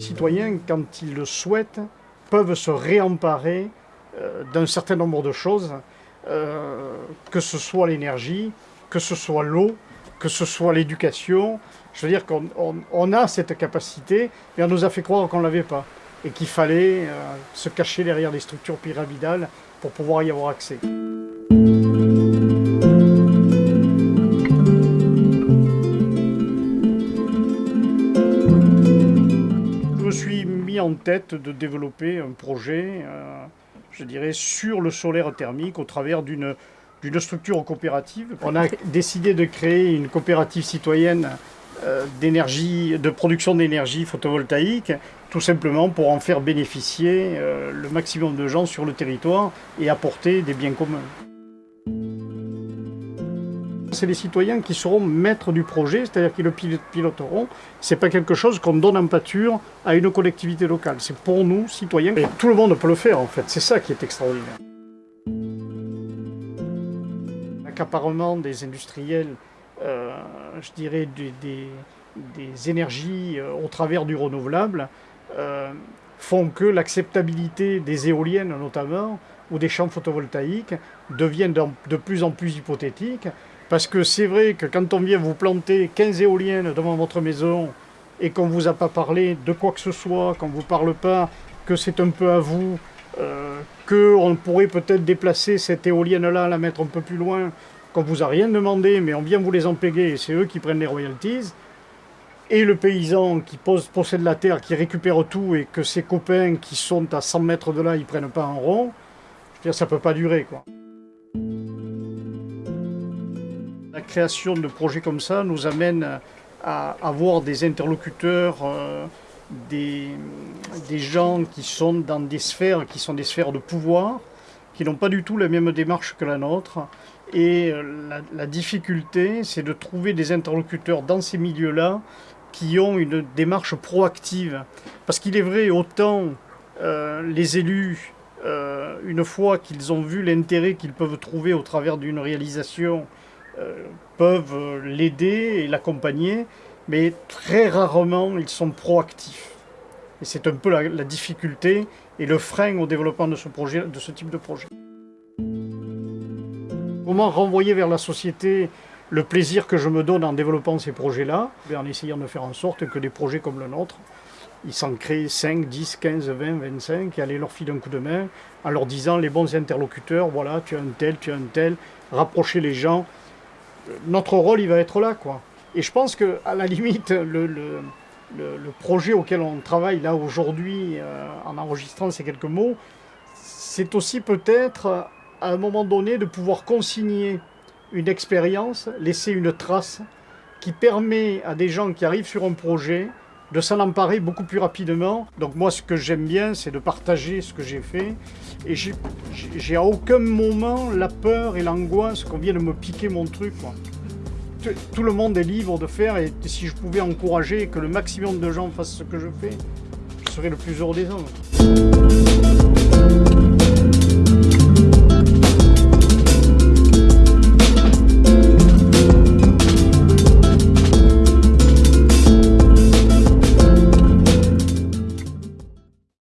citoyens, quand ils le souhaitent, peuvent se réemparer euh, d'un certain nombre de choses, euh, que ce soit l'énergie, que ce soit l'eau, que ce soit l'éducation. Je veux dire qu'on a cette capacité, mais on nous a fait croire qu'on ne l'avait pas et qu'il fallait euh, se cacher derrière des structures pyramidales pour pouvoir y avoir accès. En tête de développer un projet, euh, je dirais, sur le solaire thermique au travers d'une structure coopérative. On a décidé de créer une coopérative citoyenne euh, de production d'énergie photovoltaïque, tout simplement pour en faire bénéficier euh, le maximum de gens sur le territoire et apporter des biens communs. C'est les citoyens qui seront maîtres du projet, c'est-à-dire qu'ils le piloteront. Ce n'est pas quelque chose qu'on donne en pâture à une collectivité locale. C'est pour nous, citoyens, et tout le monde peut le faire en fait. C'est ça qui est extraordinaire. L'accaparement des industriels euh, je dirais, des, énergies euh, au travers du renouvelable euh, font que l'acceptabilité des éoliennes notamment, ou des champs photovoltaïques, devient de plus en plus hypothétique, parce que c'est vrai que quand on vient vous planter 15 éoliennes devant votre maison, et qu'on ne vous a pas parlé de quoi que ce soit, qu'on ne vous parle pas que c'est un peu à vous, euh, qu'on pourrait peut-être déplacer cette éolienne-là, la mettre un peu plus loin, qu'on vous a rien demandé, mais on vient vous les empéguer, et c'est eux qui prennent les royalties, et le paysan qui possède la terre, qui récupère tout, et que ses copains qui sont à 100 mètres de là, ils prennent pas un rond, dire, ça peut pas durer. quoi. La création de projets comme ça nous amène à avoir des interlocuteurs, euh, des, gens qui sont dans des sphères, qui sont des sphères de pouvoir, qui n'ont pas du tout la même démarche que la nôtre. Et euh, la, difficulté, c'est de trouver des interlocuteurs dans ces milieux-là qui ont une démarche proactive. Parce qu'il est vrai, autant euh, les élus, une fois qu'ils ont vu l'intérêt qu'ils peuvent trouver au travers d'une réalisation, peuvent l'aider et l'accompagner, mais très rarement ils sont proactifs. Et c'est un peu la, difficulté et le frein au développement de ce, de ce type de projet. Comment renvoyer vers la société le plaisir que je me donne en développant ces projets-là, en essayant de faire en sorte que des projets comme le nôtre, ils s'en créent 5, 10, 15, 20, 25, et aller leur filer un coup de main en leur disant les bons interlocuteurs, voilà, tu as un tel, tu as un tel, rapprocher les gens. Notre rôle, il va être là. Et je pense qu'à la limite, le, projet auquel on travaille là aujourd'hui, euh, en enregistrant ces quelques mots, c'est aussi peut-être à un moment donné de pouvoir consigner une expérience, laisser une trace qui permet à des gens qui arrivent sur un projet de s'en emparer beaucoup plus rapidement. Donc moi ce que j'aime bien c'est de partager ce que j'ai fait et j'ai à aucun moment la peur et l'angoisse qu'on vienne me piquer mon truc. Tout le monde est libre de faire et si je pouvais encourager que le maximum de gens fassent ce que je fais, je serais le plus heureux des hommes.